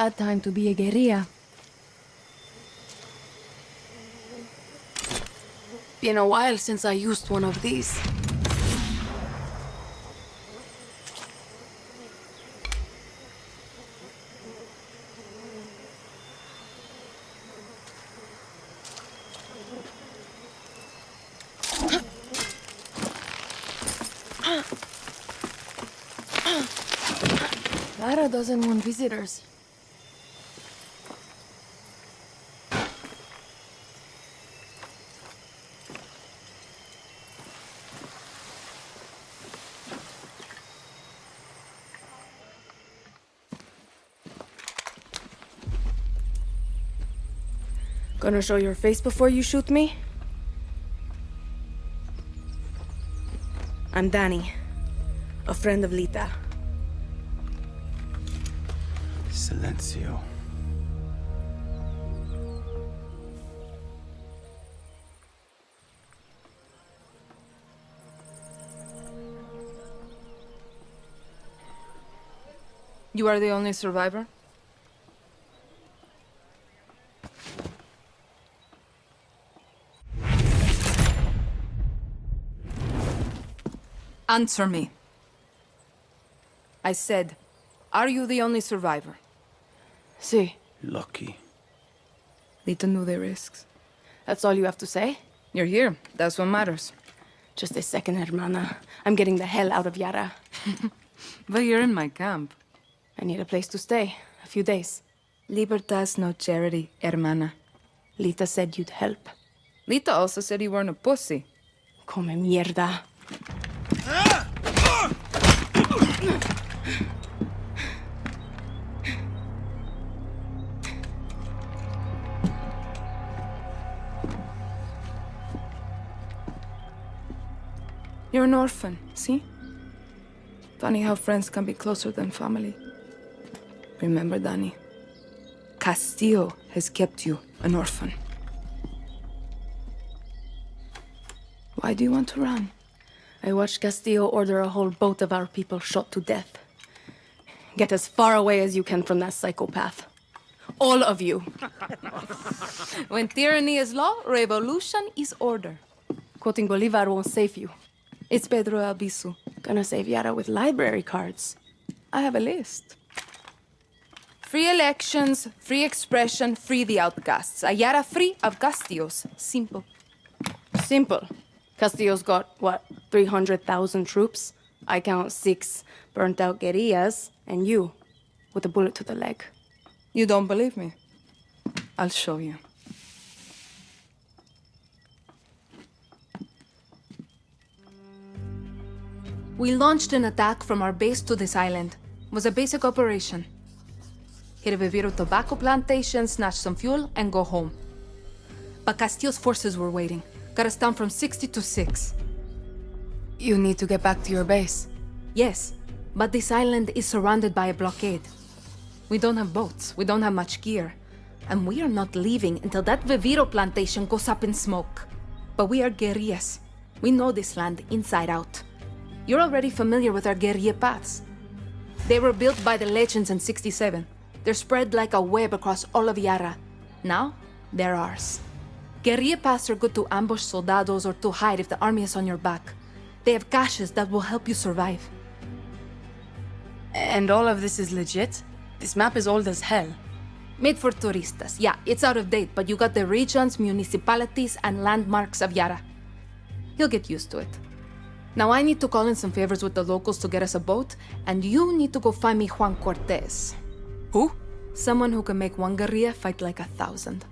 Bad time to be a guerrilla. Been a while since I used one of these. Lara doesn't want visitors. Gonna show your face before you shoot me? I'm Danny, a friend of Lita. Silencio. You are the only survivor? Answer me. I said, are you the only survivor? See, Lucky. Lita knew the risks. that's all you have to say? You're here. That's what matters. Just a second, hermana. I'm getting the hell out of Yara. But you're in my camp. I need a place to stay. A few days. Libertas no charity, hermana. Lita said you'd help. Lita also said you weren't a pussy. Come mierda. You're an orphan, see? Funny how friends can be closer than family. Remember, Danny, Castillo has kept you an orphan. Why do you want to run? I watched Castillo order a whole boat of our people shot to death. Get as far away as you can from that psychopath. All of you. When tyranny is law, revolution is order. Quoting Bolivar won't save you. It's Pedro Albizu. Gonna save Yara with library cards. I have a list. Free elections, free expression, free the outcasts. A Yara free of Castillos. Simple. Simple. Castillo's got, what, 300,000 troops? I count six burnt out guerrillas, and you, with a bullet to the leg. You don't believe me? I'll show you. We launched an attack from our base to this island. It was a basic operation. Hit a Viviro tobacco plantation, snatch some fuel, and go home. But Castillo's forces were waiting. Got us down from 60 to 6. You need to get back to your base. Yes, but this island is surrounded by a blockade. We don't have boats, we don't have much gear. And we are not leaving until that Viviro plantation goes up in smoke. But we are guerrillas. We know this land inside out. You're already familiar with our guerrilla paths. They were built by the legends in 67. They're spread like a web across all of Yara. Now, they're ours. Guerrilla paths are good to ambush soldados or to hide if the army is on your back. They have caches that will help you survive. And all of this is legit? This map is old as hell. Made for turistas. Yeah, it's out of date, but you got the regions, municipalities, and landmarks of Yara. You'll get used to it. Now I need to call in some favors with the locals to get us a boat, and you need to go find me Juan Cortez. Who? Someone who can make one guerrilla fight like a thousand.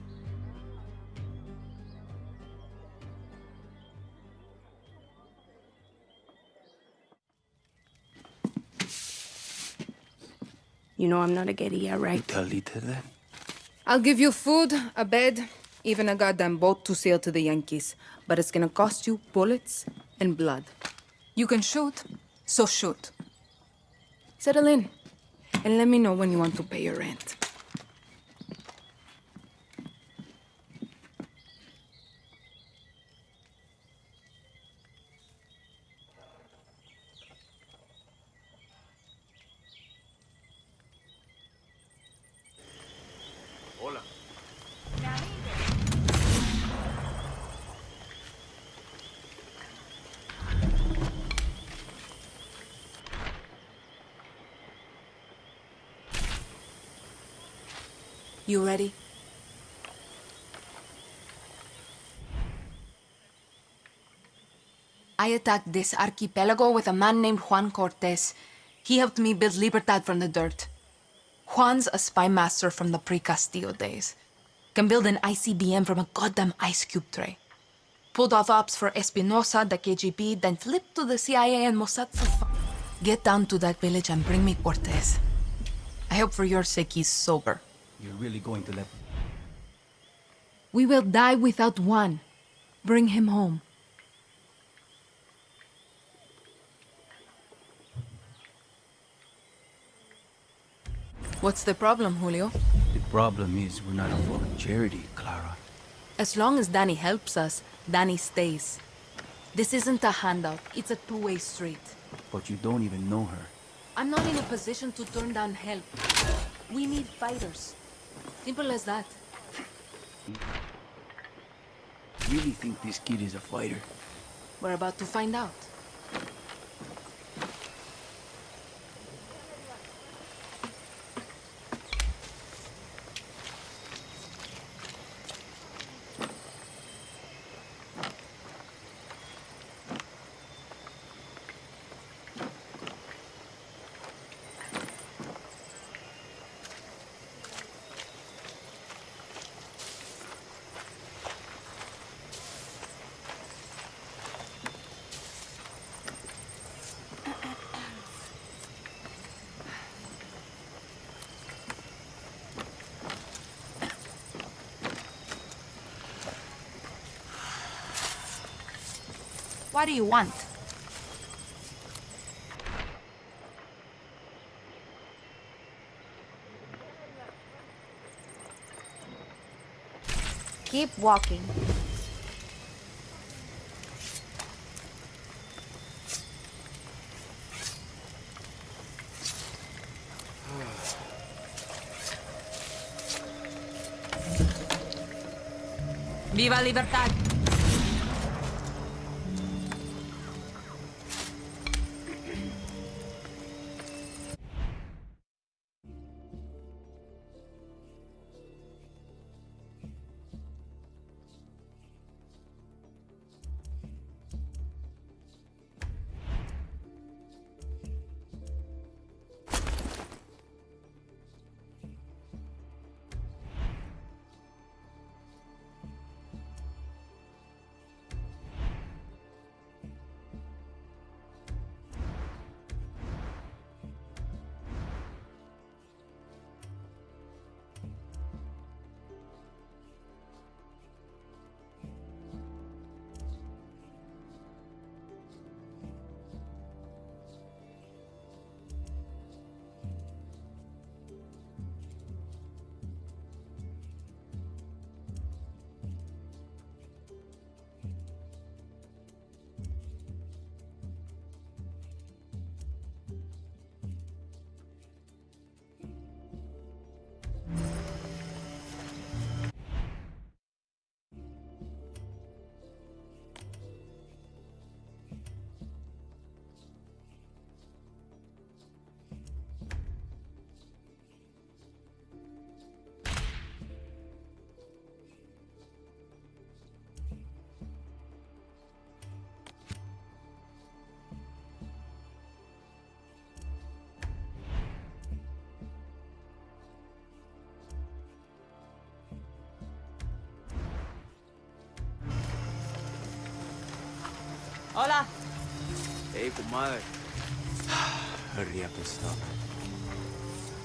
You know I'm not a guerrilla, right? Tell Lita that? I'll give you food, a bed, even a goddamn boat to sail to the Yankees. But it's gonna cost you bullets and blood. You can shoot, so shoot. Settle in, and let me know when you want to pay your rent. You ready? I attacked this archipelago with a man named Juan Cortez. He helped me build Libertad from the dirt. Juan's a spy master from the pre-Castillo days. Can build an ICBM from a goddamn ice cube tray. Pulled off ops for Espinosa, the KGB, then flipped to the CIA and Mossad for. Get down to that village and bring me Cortez. I hope for your sake he's sober. You're really going to let We will die without one. Bring him home. What's the problem, Julio? The problem is we're not a fucking charity, Clara. As long as Danny helps us, Danny stays. This isn't a handout, it's a two-way street. But you don't even know her. I'm not in a position to turn down help. We need fighters. Simple as that. Really think this kid is a fighter? We're about to find out. What do you want? Keep walking. ¡Viva Libertad! Hola. Hey, comadre. Hurry up and stop.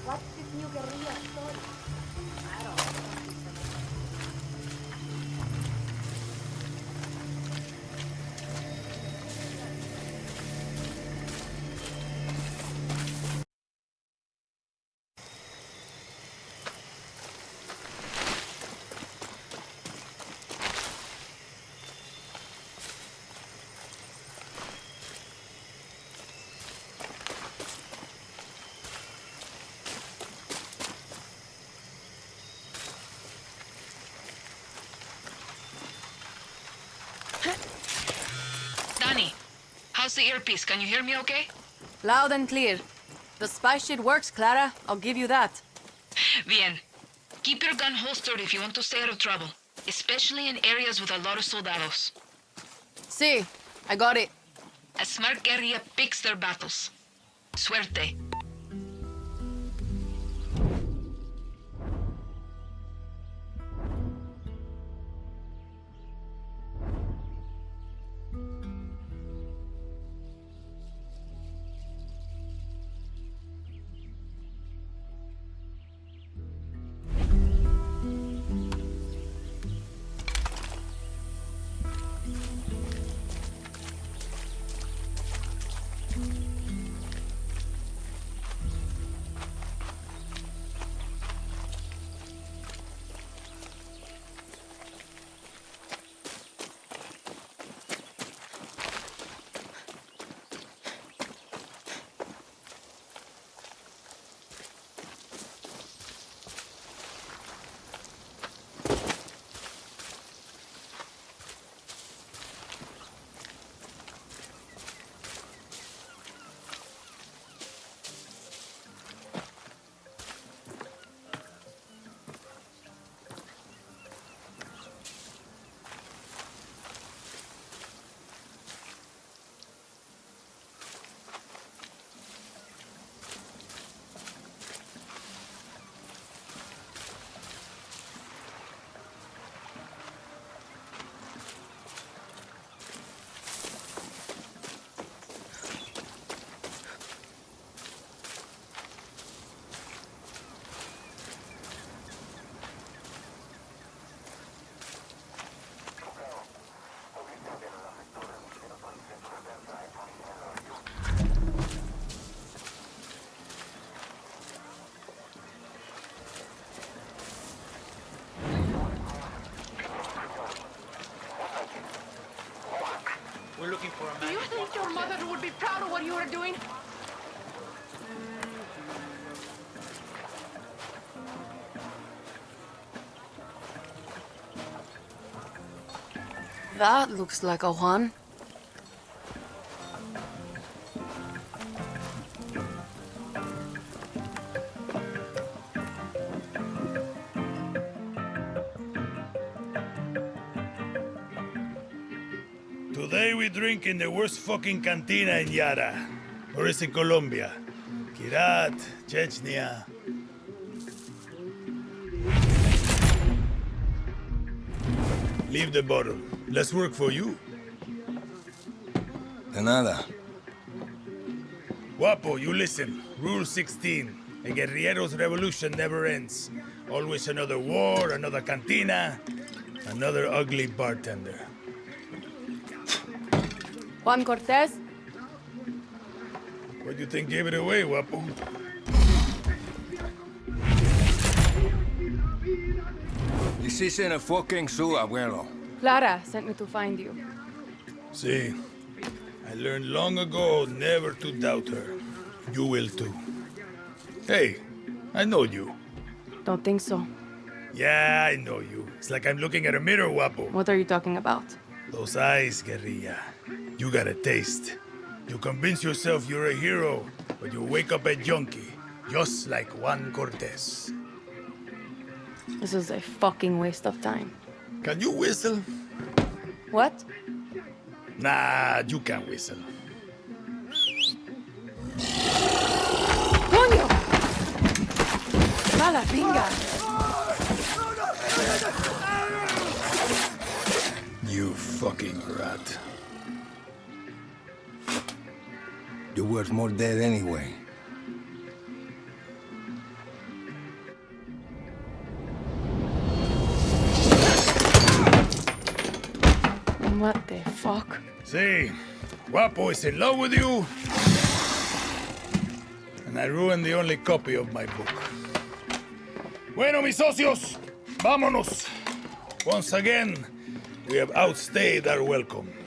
What's this new guerrilla the earpiece? Can you hear me okay? Loud and clear. The spy shit works, Clara. I'll give you that. Bien. Keep your gun holstered if you want to stay out of trouble, especially in areas with a lot of soldados. See, I got it. A smart guerrilla picks their battles. Suerte. What you were doing? That looks like a Juan. In the worst fucking cantina in Yara. Or is it Colombia? Kirat, Chechnya. Leave the bottle. Let's work for you. De nada. Guapo, you listen. Rule 16. A guerrillero's revolution never ends. Always another war, another cantina, another ugly bartender. Juan Cortez? What do you think gave it away, Guapo? This isn't a fucking zoo, abuelo. Clara sent me to find you. See, I learned long ago never to doubt her. You will too. Hey, I know you. Don't think so. Yeah, I know you. It's like I'm looking at a mirror, Guapo. What are you talking about? Those eyes, guerrilla. You got a taste. You convince yourself you're a hero, but you wake up a junkie, just like Juan Cortez. This is a fucking waste of time. Can you whistle? What? Nah, you can't whistle. Coño! Mala pinga! You fucking rat. You're worth more dead anyway. What the fuck? See, Guapo is in love with you. And I ruined the only copy of my book. Bueno, mis socios, vámonos. Once again, we have outstayed our welcome.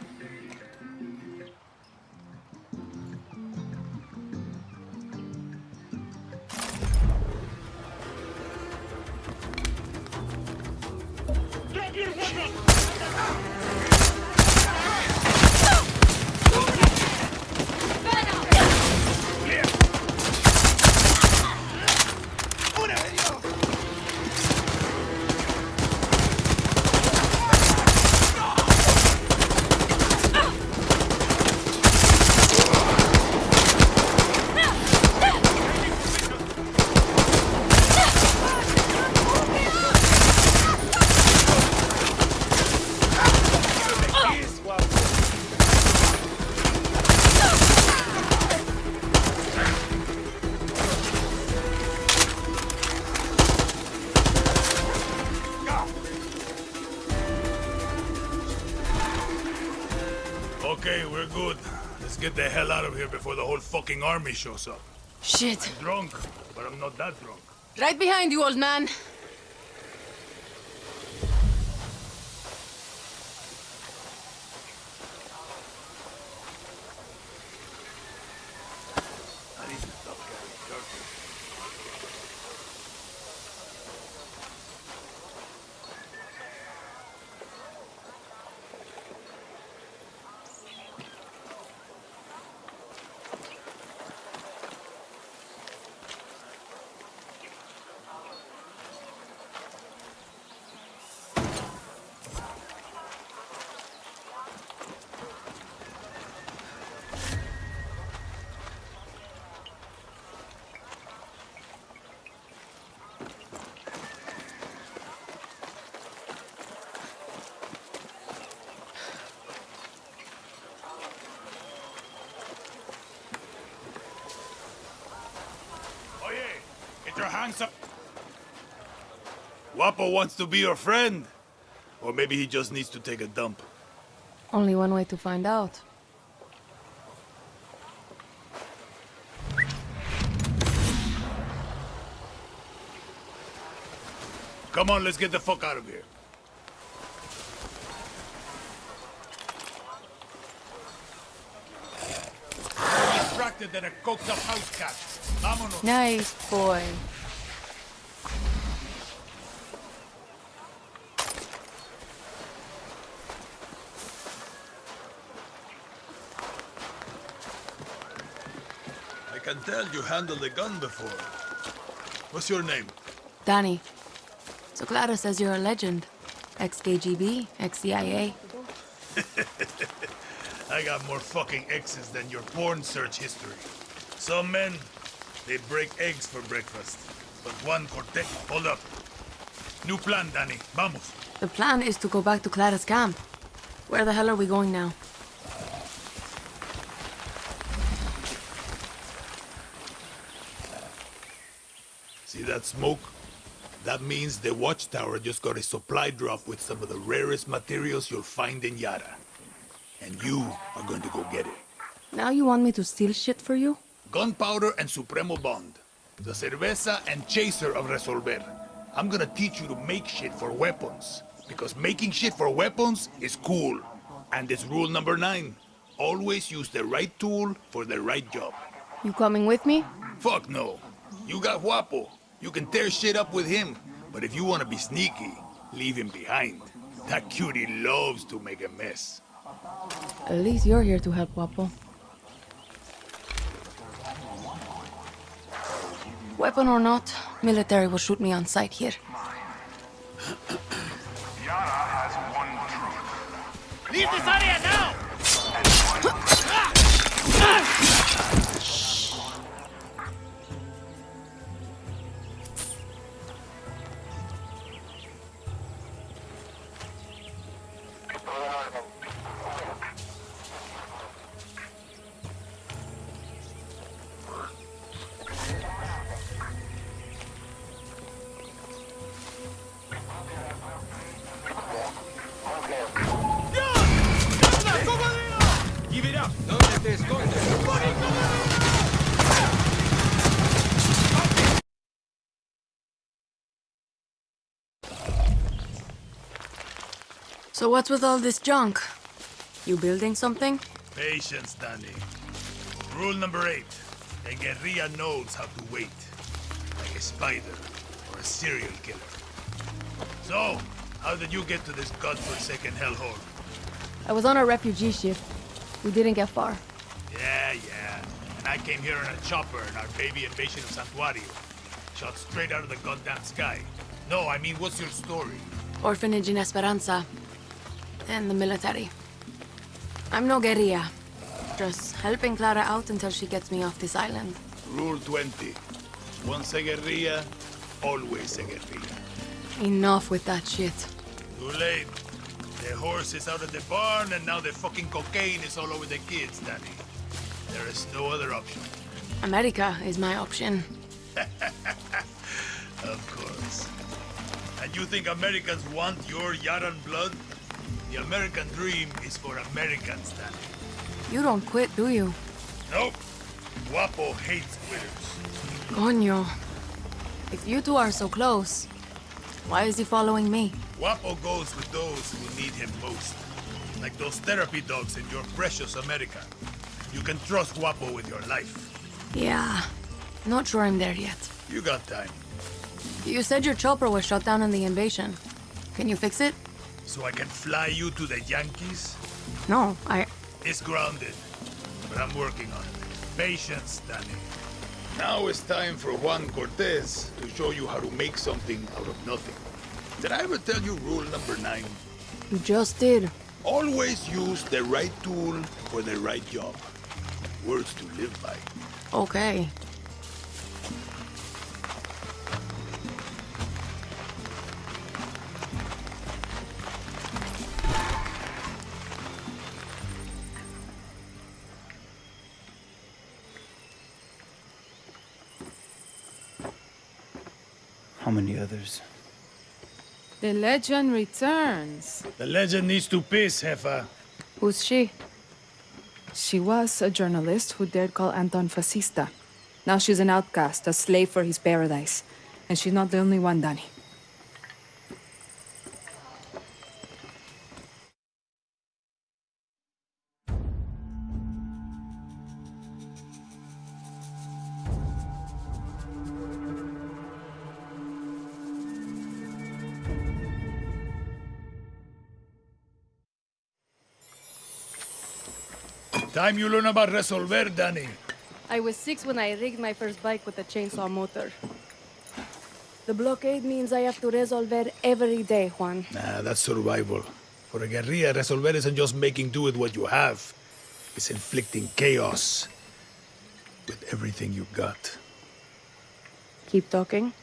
Get the hell out of here before the whole fucking army shows up. Shit. Drunk, but I'm not that drunk. Right behind you, old man. I need to stop carrying turkey. Oye, get your hands up. Guapo wants to be your friend. Or maybe he just needs to take a dump. Only one way to find out. Come on, let's get the fuck out of here. More distracted than a coked up house cat. Vámonos. Nice boy. Can tell you handled a gun before. What's your name? Danny. So Clara says you're a legend. Ex-KGB, ex-CIA. I got more fucking X's than your porn search history. Some men, they break eggs for breakfast. But Juan Cortez, hold up. New plan, Danny. Vamos. The plan is to go back to Clara's camp. Where the hell are we going now? Smoke? That means the watchtower just got a supply drop with some of the rarest materials you'll find in Yara. And you are going to go get it. Now you want me to steal shit for you? Gunpowder and Supremo Bond. The cerveza and chaser of Resolver. I'm gonna teach you to make shit for weapons. Because making shit for weapons is cool. And it's rule number nine. Always use the right tool for the right job. You coming with me? Fuck no. You got Guapo. You can tear shit up with him. But if you want to be sneaky, leave him behind. That cutie loves to make a mess. At least you're here to help, Guapo. Weapon or not, military will shoot me on sight here. Yara has one truth. Leave this area now! So what's with all this junk? You building something? Patience, Danny. Rule number eight. A guerrilla knows how to wait. Like a spider or a serial killer. So, how did you get to this godforsaken hellhole? I was on a refugee ship. We didn't get far. Yeah, yeah. And I came here in a chopper in our baby invasion of Santuario. Shot straight out of the goddamn sky. No, I mean, what's your story? Orphanage in Esperanza. Then the military. I'm no guerrilla. Just helping Clara out until she gets me off this island. Rule 20. Once a guerrilla, always a guerrilla. Enough with that shit. Too late. The horse is out of the barn, and now the fucking cocaine is all over the kids, Danny. There is no other option. America is my option. Of course. And you think Americans want your Yaran blood? The American dream is for Americans, Danny. You don't quit, do you? Nope. Guapo hates quitters. Coño. If you two are so close, why is he following me? Guapo goes with those who need him most. Like those therapy dogs in your precious America. You can trust Guapo with your life. Yeah. Not sure I'm there yet. You got time. You said your chopper was shut down in the invasion. Can you fix it? So I can fly you to the Yankees? No, I. It's grounded. But I'm working on it. Patience, Danny. Now it's time for Juan Cortez to show you how to make something out of nothing. Did I ever tell you rule number nine? You just did. Always use the right tool for the right job. Words to live by. Okay. How others? The legend returns. The legend needs to piss, Heffa. Who's she? She was a journalist who dared call Anton fascista. Now she's an outcast, a slave for his paradise. And she's not the only one, Danny. Time you learn about Resolver, Danny. I was six when I rigged my first bike with a chainsaw motor. The blockade means I have to resolver every day, Juan. Nah, that's survival. For a guerrilla, Resolver isn't just making do with what you have. It's inflicting chaos with everything you've got. Keep talking.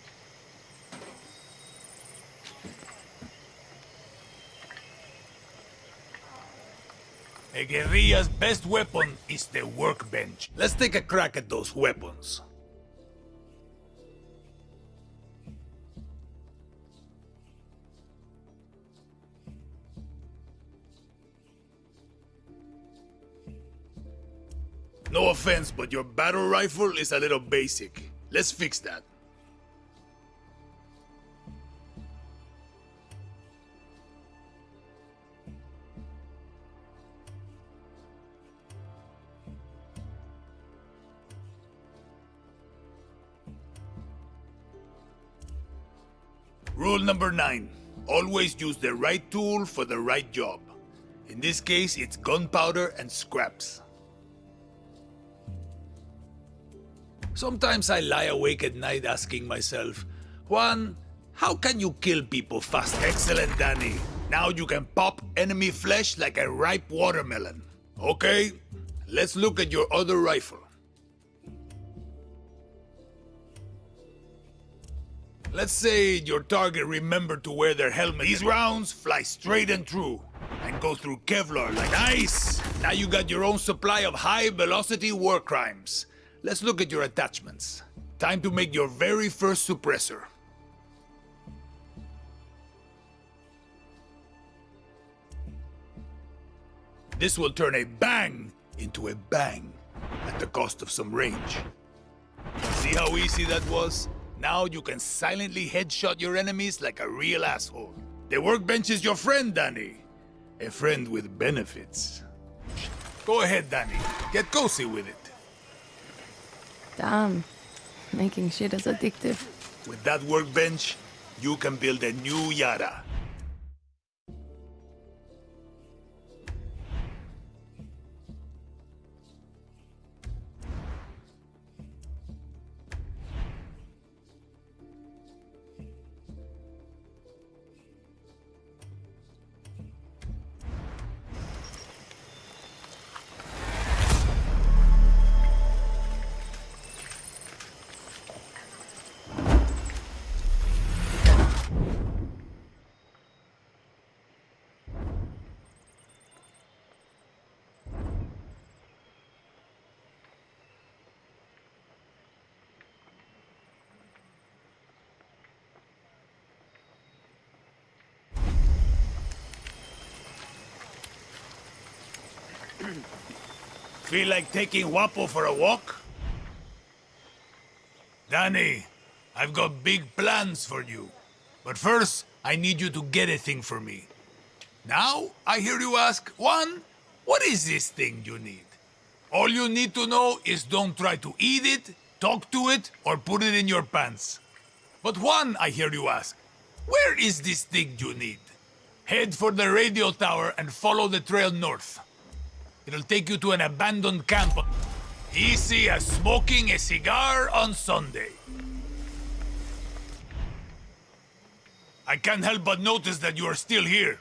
A guerrilla's best weapon is the workbench. Let's take a crack at those weapons. No offense, but your battle rifle is a little basic. Let's fix that. Rule number nine. Always use the right tool for the right job. In this case, it's gunpowder and scraps. Sometimes I lie awake at night asking myself, Juan, how can you kill people fast? Excellent, Danny. Now you can pop enemy flesh like a ripe watermelon. Okay, let's look at your other rifle. Let's say your target remembered to wear their helmet. These rounds fly straight and true and go through Kevlar like ice. Now you got your own supply of high-velocity war crimes. Let's look at your attachments. Time to make your very first suppressor. This will turn a bang into a bang at the cost of some range. See how easy that was? Now you can silently headshot your enemies like a real asshole. The workbench is your friend, Danny. A friend with benefits. Go ahead, Danny. Get cozy with it. Damn. Making shit is addictive. With that workbench, you can build a new Yara. Feel like taking Guapo for a walk? Danny, I've got big plans for you. But first, I need you to get a thing for me. Now, I hear you ask, Juan, what is this thing you need? All you need to know is don't try to eat it, talk to it, or put it in your pants. But Juan, I hear you ask, where is this thing you need? Head for the radio tower and follow the trail north. It'll take you to an abandoned camp. Easy as smoking a cigar on Sunday. I can't help but notice that you are still here.